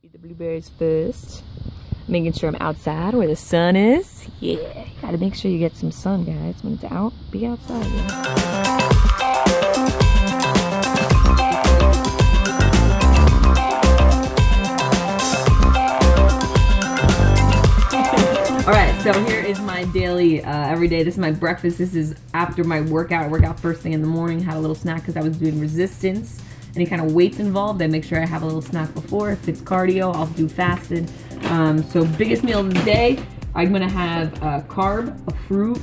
Eat the blueberries first. Making sure I'm outside where the sun is. Yeah, gotta make sure you get some sun, guys. When it's out, be outside. Yeah. All right, so here is my daily uh, every day. This is my breakfast. This is after my workout. I work out first thing in the morning. Had a little snack because I was doing resistance. Any kind of weights involved, I make sure I have a little snack before. If it's cardio, I'll do fasted. Um, so biggest meal of the day, I'm gonna have a carb, a fruit,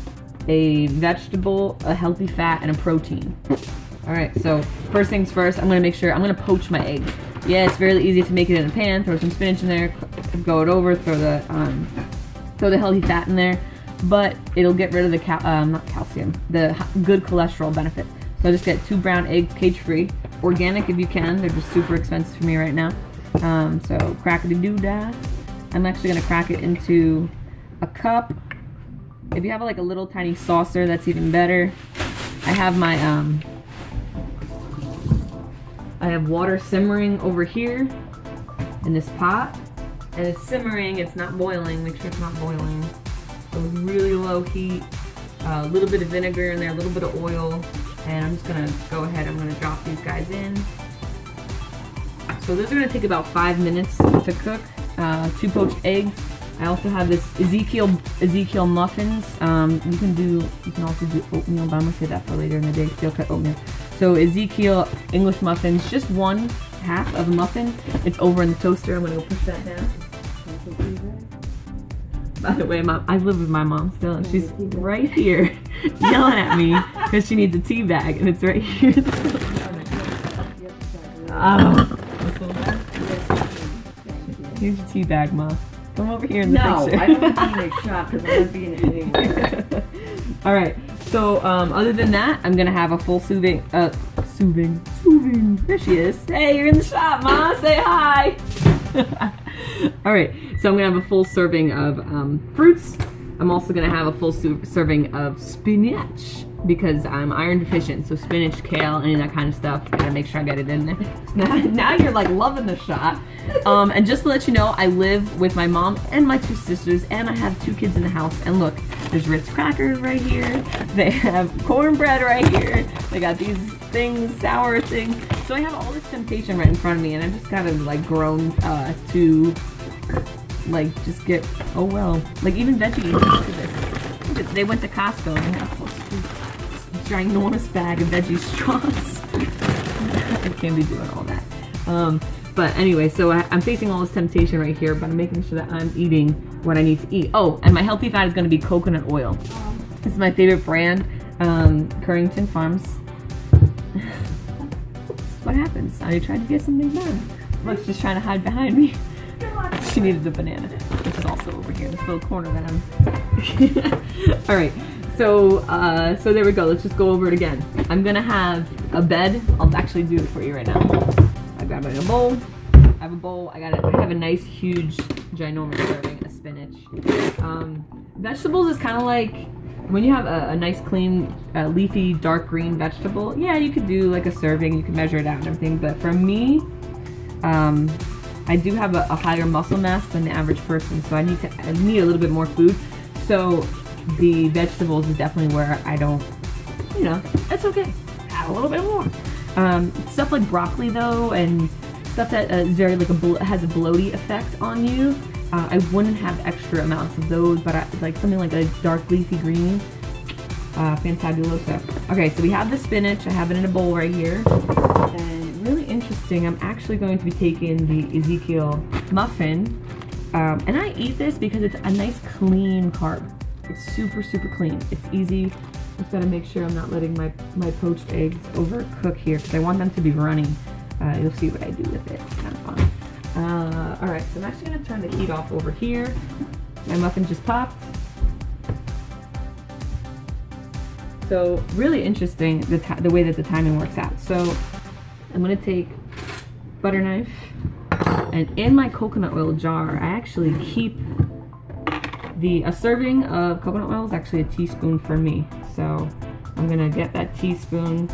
a vegetable, a healthy fat, and a protein. All right, so first things first, I'm gonna make sure I'm gonna poach my eggs. Yeah, it's very easy to make it in a pan. Throw some spinach in there, go it over, throw the um, throw the healthy fat in there, but it'll get rid of the cal- um, not calcium, the good cholesterol benefit. So I just get two brown eggs, cage free, organic if you can. They're just super expensive for me right now. Um, so crackety doo dah. I'm actually gonna crack it into a cup. If you have like a little tiny saucer, that's even better. I have my um, I have water simmering over here in this pot and it's simmering, it's not boiling, make sure it's not boiling. So really low heat, a uh, little bit of vinegar in there, a little bit of oil, and I'm just gonna go ahead, I'm gonna drop these guys in. So those are gonna take about five minutes to cook. Uh, two poached eggs. I also have this Ezekiel Ezekiel muffins. Um, you can do you can also do oatmeal, but I'm gonna say that for later in the day. Steel cut oatmeal. So Ezekiel English muffins, just one half of a muffin. It's over in the toaster. I'm gonna go push that down. By the way, mom, I live with my mom still, and she's right here yelling at me because she needs a tea bag, and it's right here. oh. Here's your tea bag, mom. Come over here in the No, picture. I don't want to be in a shop because I'm not being it anywhere. All right. So, um, other than that, I'm gonna have a full soothing, uh, soothing, soothing. There she is. Hey, you're in the shop, ma. Say hi. All right. So I'm gonna have a full serving of um, fruits. I'm also gonna have a full serving of spinach because I'm iron deficient. So spinach, kale, any of that kind of stuff. Gotta make sure I get it in there. Now, you're like loving the shot. Um, and just to let you know, I live with my mom and my two sisters, and I have two kids in the house. And look, there's Ritz crackers right here. They have cornbread right here. They got these things, sour things. So I have all this temptation right in front of me, and I've just kind of like grown uh, to like just get oh well. Like even veggies. This. They went to Costco and have a ginormous bag of veggie straws. I can't be doing all that. Um, but anyway, so I, I'm facing all this temptation right here, but I'm making sure that I'm eating what I need to eat. Oh, and my healthy fat is going to be coconut oil. This is my favorite brand, um, Carrington Farms. what happens. I tried to get something done. Look, just trying to hide behind me. She needed the banana, which is also over here, in this little corner that I'm. All right, so uh, so there we go. Let's just go over it again. I'm gonna have a bed. I'll actually do it for you right now. I got a bowl. I have a bowl. I got. I have a nice, huge, ginormous serving of spinach. Um, vegetables is kind of like when you have a, a nice, clean, uh, leafy, dark green vegetable. Yeah, you could do like a serving. You can measure it out and everything. But for me, um, I do have a, a higher muscle mass than the average person, so I need to I need a little bit more food. So the vegetables is definitely where I don't, you know, it's okay. Add a little bit more. Um, stuff like broccoli though, and stuff that uh, is very like a has a bloaty effect on you. Uh, I wouldn't have extra amounts of those, but I, like something like a dark leafy green, uh, fantabuloso. Okay, so we have the spinach. I have it in a bowl right here. Interesting, I'm actually going to be taking the Ezekiel muffin. Um, and I eat this because it's a nice clean carb. It's super, super clean. It's easy. I just gotta make sure I'm not letting my, my poached eggs overcook here because I want them to be running. Uh, you'll see what I do with it. It's kind of fun. Uh, all right, so I'm actually gonna turn the heat off over here. My muffin just popped. So really interesting the, the way that the timing works out. So I'm gonna take butter knife and in my coconut oil jar, I actually keep the a serving of coconut oil is actually a teaspoon for me. So I'm gonna get that teaspoon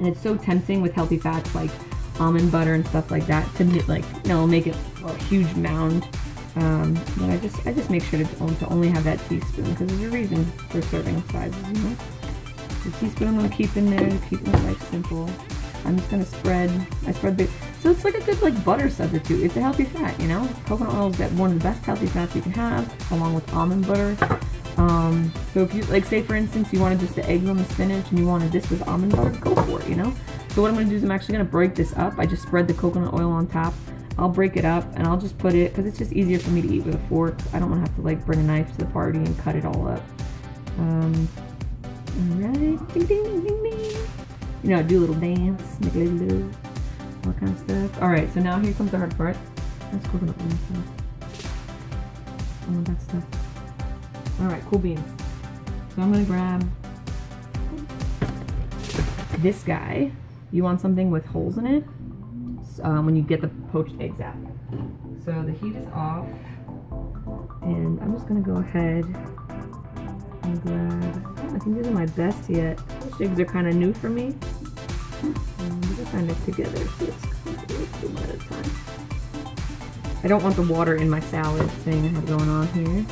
and it's so tempting with healthy fats like almond butter and stuff like that to like you know make it a huge mound. Um, but I just I just make sure to, to only have that teaspoon because there's a reason for serving sizes, you know. The teaspoon I'm gonna keep in there to keep my life simple. I'm just gonna spread. I spread the. So it's like a good like butter substitute. It's a healthy fat, you know. Coconut oil is one of the best healthy fats you can have, along with almond butter. Um, so if you like, say for instance, you wanted just the eggs on the spinach and you wanted this with almond butter, go for it, you know. So what I'm gonna do is I'm actually gonna break this up. I just spread the coconut oil on top. I'll break it up and I'll just put it because it's just easier for me to eat with a fork. I don't want to have to like bring a knife to the party and cut it all up. Um, alright, ding ding ding ding. You know, do a little dance, make a little love, of stuff. Alright, so now here comes the hard part. Oil stuff. All of that stuff. Alright, cool beans. So I'm gonna grab this guy. You want something with holes in it um, when you get the poached eggs out. So the heat is off, and I'm just gonna go ahead and grab. I think these are my best yet. Poached eggs are kind of new for me. Together, so it's time. I don't want the water in my salad thing I have going on here.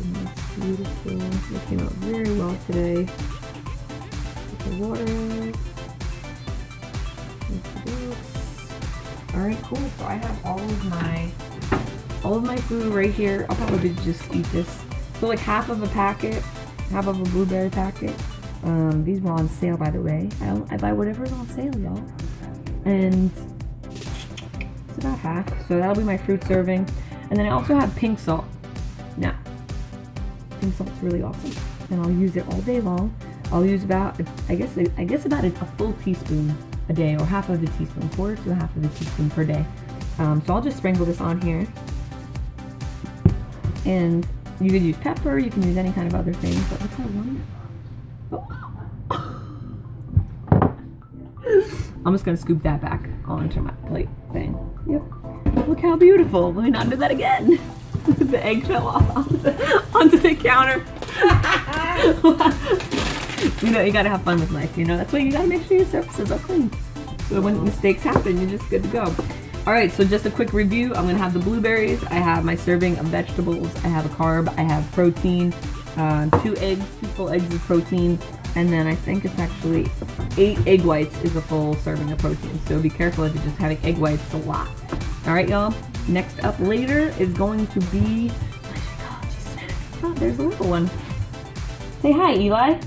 It's beautiful. They came out very well today. Put the water out. All right, cool. So I have all of my all of my food right here. I'll probably just eat this. So like half of a packet, half of a blueberry packet. Um, these were on sale, by the way. I, I buy whatever's on sale, y'all. And it's about half. So that'll be my fruit serving. And then I also have pink salt. Now, pink salt's really awesome, and I'll use it all day long. I'll use about, I guess, I guess about a, a full teaspoon a day or half of a teaspoon, quarter to a half of a teaspoon per day. Um, so I'll just sprinkle this on here. And you could use pepper, you can use any kind of other thing, but look how wonderful. I'm just gonna scoop that back onto my plate thing. Yep. Look how beautiful. Let me not do that again. the egg fell off onto the, counter. you know, you gotta have fun with life, you know? That's why you gotta make sure your surfaces are clean. So when mistakes happen, you're just good to go. All right, so just a quick review. I'm gonna have the blueberries. I have my serving of vegetables. I have a carb. I have protein. Uh, two eggs, two full eggs of protein. And then I think it's actually eight egg whites is a full serving of protein. So be careful if you're just having egg whites a lot. All right, y'all. Next up later is going to be snack. Oh, there's a little one. Say hi, Eli.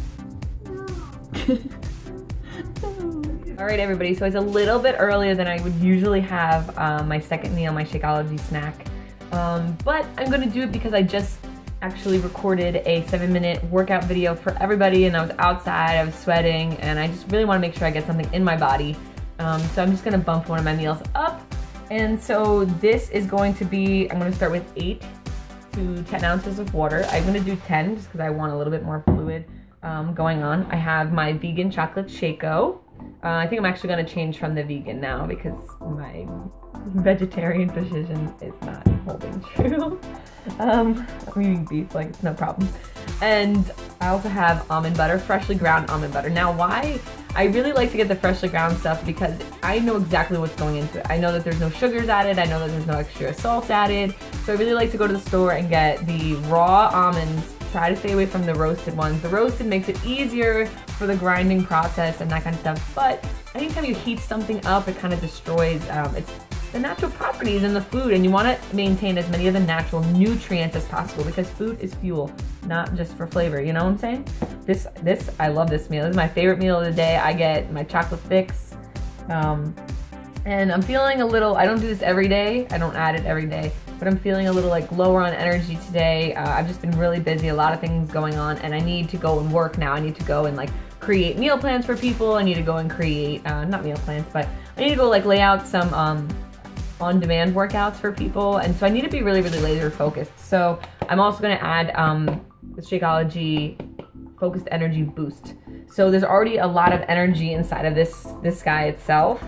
All right, everybody. So it's a little bit earlier than I would usually have um, my second meal, my Shakeology snack. Um, but I'm gonna do it because I just actually recorded a seven minute workout video for everybody and I was outside, I was sweating, and I just really wanna make sure I get something in my body. Um, so I'm just gonna bump one of my meals up. And so this is going to be, I'm gonna start with eight to 10 ounces of water. I'm gonna do 10 just because I want a little bit more fluid um, going on. I have my vegan chocolate Shako. Uh, I think I'm actually going to change from the vegan now because my vegetarian decision is not holding true. Um, I'm eating beef, like it's no problem. And I also have almond butter, freshly ground almond butter. Now, why I really like to get the freshly ground stuff because I know exactly what's going into it. I know that there's no sugars added. I know that there's no extra salt added. So I really like to go to the store and get the raw almonds try to stay away from the roasted ones. The roasted makes it easier for the grinding process and that kind of stuff. But anytime you heat something up, it kind of destroys um, its the natural properties in the food and you want to maintain as many of the natural nutrients as possible because food is fuel not just for flavor you know what i'm saying this this i love this meal this is my favorite meal of the day i get my chocolate fix um, and i'm feeling a little i don't do this every day i don't add it every day but I'm feeling a little like lower on energy today. Uh, I've just been really busy, a lot of things going on, and I need to go and work now. I need to go and like create meal plans for people. I need to go and create, uh, not meal plans, but I need to go like lay out some um, on-demand workouts for people. And so I need to be really, really laser focused. So I'm also gonna add um, the Shakeology Focused Energy Boost. So there's already a lot of energy inside of this, this guy itself.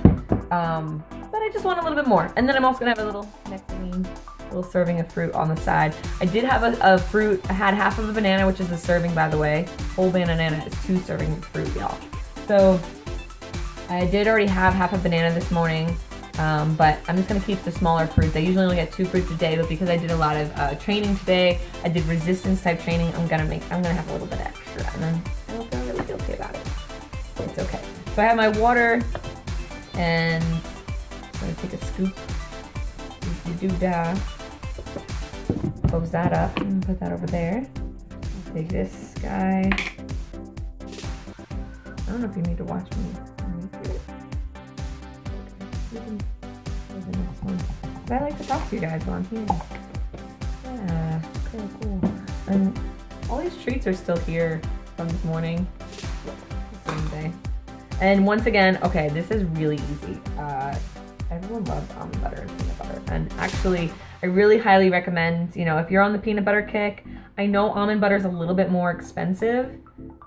Um, but I just want a little bit more. And then I'm also gonna have a little nectarine little serving of fruit on the side. I did have a, a, fruit, I had half of a banana, which is a serving by the way. Whole banana is two servings of fruit, y'all. So I did already have half a banana this morning, um, but I'm just gonna keep the smaller fruits. I usually only get two fruits a day, but because I did a lot of uh, training today, I did resistance type training. I'm gonna make, I'm gonna have a little bit extra, and then I don't feel really guilty about it. It's okay. So I have my water, and I'm gonna take a scoop. Do da. Close that up and put that over there. Take this guy. I don't know if you need to watch me. The next one. But I like to talk to you guys while I'm here. Yeah, of cool. And all these treats are still here from this morning. The same day. And once again, okay, this is really easy. Uh, everyone loves almond butter and peanut butter. And actually, I really highly recommend, you know, if you're on the peanut butter kick, I know almond butter is a little bit more expensive,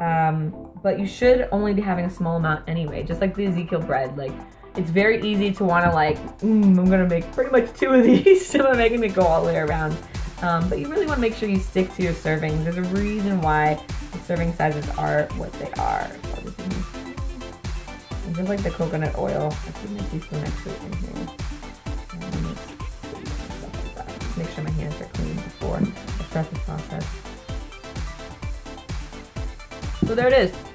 um, but you should only be having a small amount anyway, just like the Ezekiel bread. Like, it's very easy to want to like, mm, I'm gonna make pretty much two of these. so I'm making it go all the way around. Um, but you really want to make sure you stick to your servings. There's a reason why the serving sizes are what they are. And just like the coconut oil, I put my teaspoon actually in here. Make sure my hands are clean before I start this process. So there it is.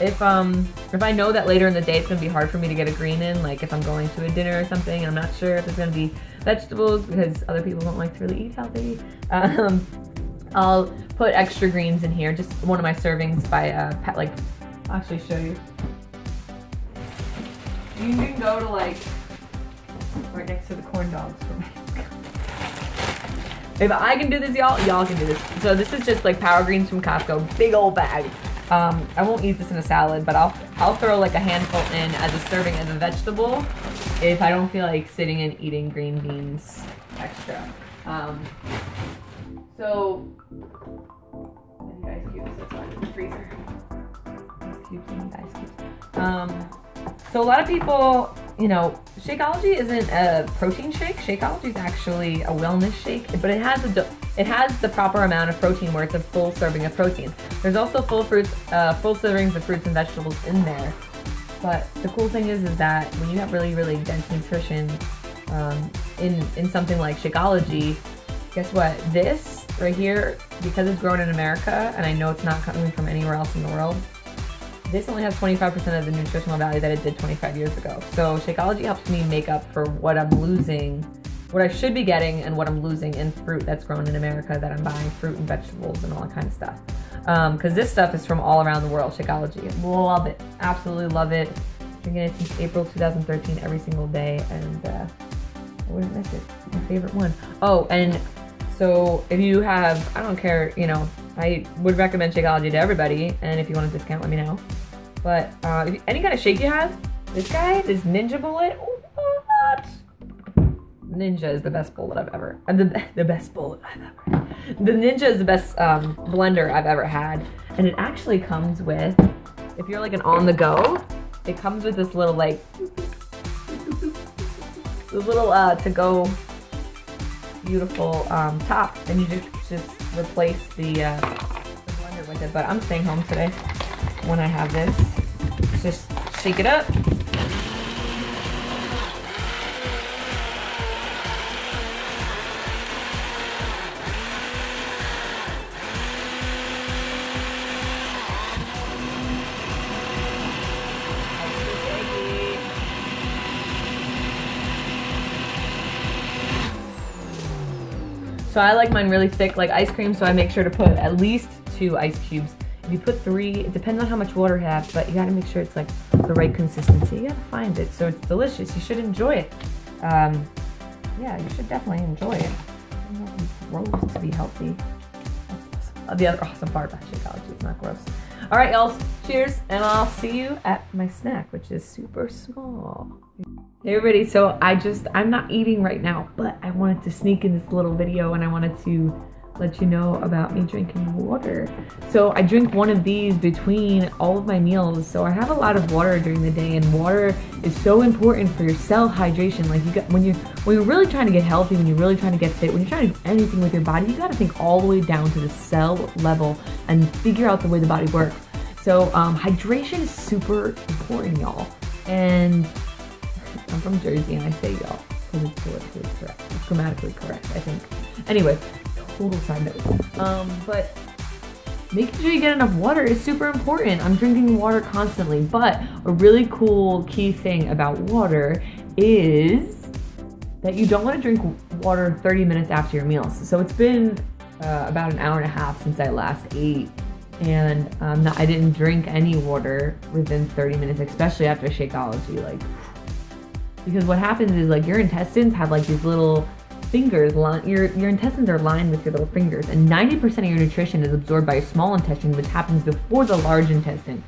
If um if I know that later in the day it's gonna be hard for me to get a green in, like if I'm going to a dinner or something, and I'm not sure if it's gonna be vegetables because other people don't like to really eat healthy. Um, I'll put extra greens in here, just one of my servings by uh, like. I'll actually show you. You can go to like right next to the corn dogs for me. If I can do this, y'all, y'all can do this. So this is just like power greens from Costco, big old bag. Um, I won't eat this in a salad, but I'll I'll throw like a handful in as a serving as a vegetable if I don't feel like sitting and eating green beans extra. Um, so ice cubes. That's why in the freezer. Ice cubes ice cubes. Um, so a lot of people, you know, Shakeology isn't a protein shake. Shakeology is actually a wellness shake, but it has a it has the proper amount of protein where it's a full serving of protein. There's also full fruits, uh, full servings of fruits and vegetables in there. But the cool thing is, is that when you have really, really dense nutrition um, in in something like Shakeology, guess what? This right here, because it's grown in America, and I know it's not coming from anywhere else in the world, this only has 25% of the nutritional value that it did 25 years ago. So Shakeology helps me make up for what I'm losing, what I should be getting and what I'm losing in fruit that's grown in America that I'm buying, fruit and vegetables and all that kind of stuff. Because um, this stuff is from all around the world, Shakeology. Love it. Absolutely love it. Drinking it since April 2013 every single day and uh, I wouldn't miss it. My favorite one. Oh, and so if you have, I don't care, you know, I would recommend Shakeology to everybody, and if you want a discount, let me know. But uh, any kind of shake you have, this guy, this Ninja Bullet, what? Ninja is the best bullet I've ever, uh, the, the best bullet I've ever. The Ninja is the best um, blender I've ever had, and it actually comes with, if you're like an on the go, it comes with this little like, this little uh, to go beautiful um, top, and you just just replace the, uh, the blender with it. But I'm staying home today when I have this. Just shake it up. So I like mine really thick, like ice cream, so I make sure to put at least two ice cubes. If you put three, it depends on how much water you have, but you gotta make sure it's like the right consistency. You gotta find it, so it's delicious. You should enjoy it. Um, yeah, you should definitely enjoy it. gross to be healthy. The other awesome part about Shakeology, it's not gross. All right, y'all, cheers, and I'll see you at my snack, which is super small. Hey everybody, so I just, I'm not eating right now, but I wanted to sneak in this little video and I wanted to let you know about me drinking water. So I drink one of these between all of my meals. So I have a lot of water during the day and water is so important for your cell hydration. Like you got, when you when you're really trying to get healthy, when you're really trying to get fit, when you're trying to do anything with your body, you got to think all the way down to the cell level and figure out the way the body works. So um, hydration is super important, y'all. And I'm from Jersey and I say y'all because it's politically correct. It's grammatically correct, I think. Anyway, total side note. Um, but making sure you get enough water is super important. I'm drinking water constantly, but a really cool key thing about water is that you don't want to drink water 30 minutes after your meals. So it's been uh, about an hour and a half since I last ate, and um, I didn't drink any water within 30 minutes, especially after Shakeology. Like, because what happens is like your intestines have like these little fingers your your intestines are lined with your little fingers and 90% of your nutrition is absorbed by your small intestine which happens before the large intestine.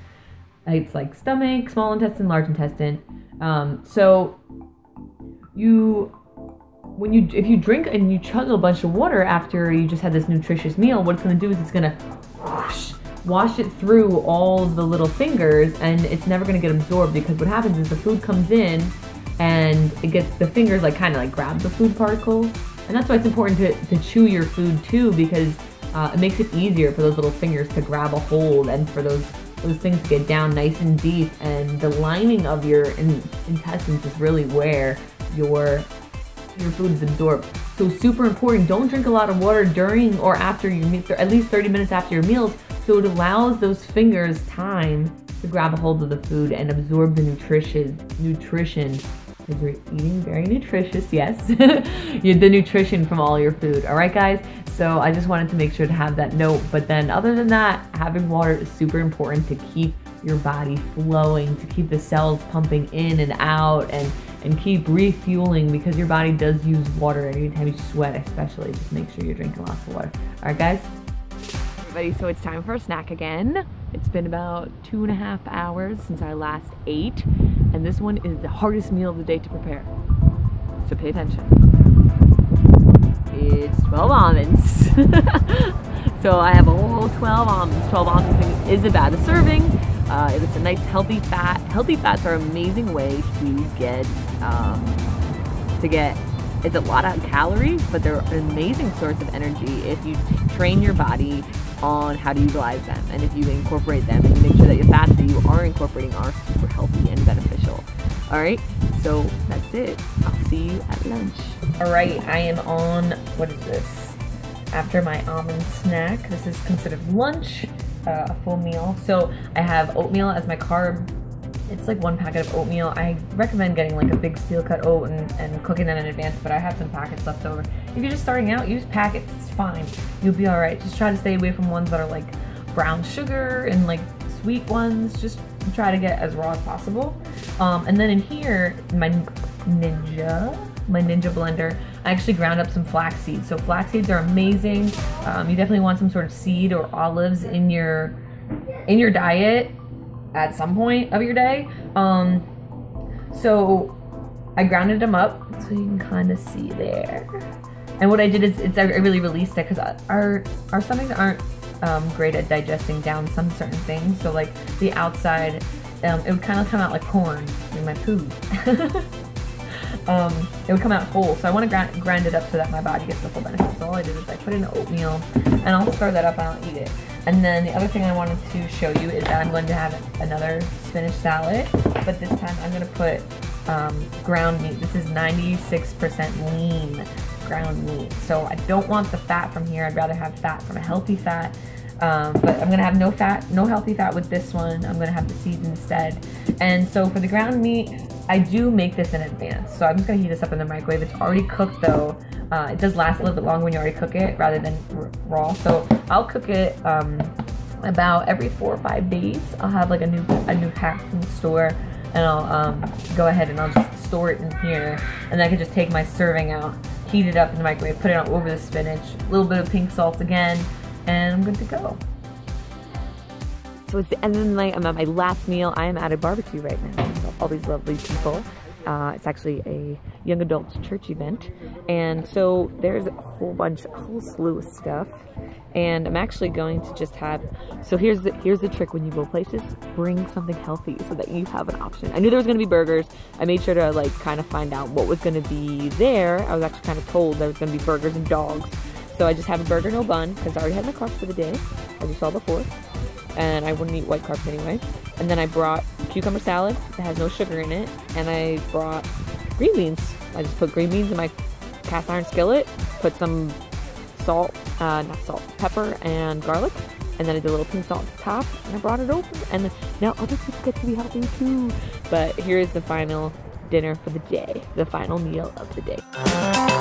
It's like stomach small intestine large intestine. Um, so you when you if you drink and you chug a bunch of water after you just had this nutritious meal what it's going to do is it's going to whoosh, wash it through all the little fingers and it's never going to get absorbed because what happens is the food comes in and it gets the fingers like kind of like grab the food particles. And that's why it's important to, to chew your food too because uh, it makes it easier for those little fingers to grab a hold and for those those things to get down nice and deep. And the lining of your in, intestines is really where your your food is absorbed. So super important don't drink a lot of water during or after your meal at least 30 minutes after your meals. So it allows those fingers time to grab a hold of the food and absorb the nutrition nutrition because you're eating very nutritious, yes. the nutrition from all your food. All right, guys? So I just wanted to make sure to have that note. But then, other than that, having water is super important to keep your body flowing, to keep the cells pumping in and out, and and keep refueling because your body does use water anytime you sweat, especially. Just make sure you're drinking lots of water. All right, guys? Everybody, so it's time for a snack again. It's been about two and a half hours since I last ate, and this one is the hardest meal of the day to prepare. So pay attention. It's 12 almonds. so I have a whole 12 almonds. 12 almonds is about a serving. Uh, it's a nice healthy fat. Healthy fats are an amazing way to get um, to get it's a lot of calories, but they're an amazing source of energy if you train your body on how to utilize them and if you incorporate them and you make sure that your fats that you are incorporating are super healthy and beneficial. All right, so that's it. I'll see you at lunch. All right, I am on, what is this? After my almond snack, this is considered lunch, uh, a full meal. So I have oatmeal as my carb it's like one packet of oatmeal. I recommend getting like a big steel cut oat and, and cooking them in advance, but I have some packets left over. If you're just starting out, use packets, it's fine. You'll be alright. Just try to stay away from ones that are like brown sugar and like sweet ones. Just try to get as raw as possible. Um, and then in here, my Ninja, my Ninja blender, I actually ground up some flax seeds. So flax seeds are amazing. Um, you definitely want some sort of seed or olives in your in your diet at some point of your day. Um, so I grounded them up so you can kind of see there. And what I did is it's, I really released it because our our stomachs aren't um, great at digesting down some certain things. So like the outside, um, it would kind of come out like corn in my food. um, it would come out whole. So I want to grind, grind it up so that my body gets the full benefit. So all I did is I put in oatmeal and I'll stir that up and I'll eat it. And then the other thing I wanted to show you is that I'm going to have another spinach salad, but this time I'm going to put um, ground meat. This is 96% lean ground meat. So I don't want the fat from here. I'd rather have fat from a healthy fat. Um, but I'm gonna have no fat, no healthy fat with this one. I'm gonna have the seeds instead. And so for the ground meat, I do make this in advance. So I'm just gonna heat this up in the microwave. It's already cooked though. Uh, it does last a little bit longer when you already cook it rather than raw. So I'll cook it um, about every four or five days. I'll have like a new a new pack from the store and I'll um, go ahead and I'll just store it in here and then I can just take my serving out, heat it up in the microwave, put it on over the spinach, a little bit of pink salt again, and I'm good to go. So it's the end of the night. I'm at my last meal. I am at a barbecue right now. All these lovely people. Uh, it's actually a young adults church event. And so there's a whole bunch, a whole slew of stuff. And I'm actually going to just have, so here's the, here's the trick when you go places, bring something healthy so that you have an option. I knew there was going to be burgers. I made sure to like kind of find out what was going to be there. I was actually kind of told there was going to be burgers and dogs. So I just have a burger, no bun, because I already had my carbs for the day, as you saw before and I wouldn't eat white carbs anyway. And then I brought cucumber salad that has no sugar in it, and I brought green beans. I just put green beans in my cast iron skillet, put some salt, uh, not salt, pepper and garlic, and then I did a little pink salt at the top, and I brought it over. And now other people get to be helping too. But here is the final dinner for the day, the final meal of the day.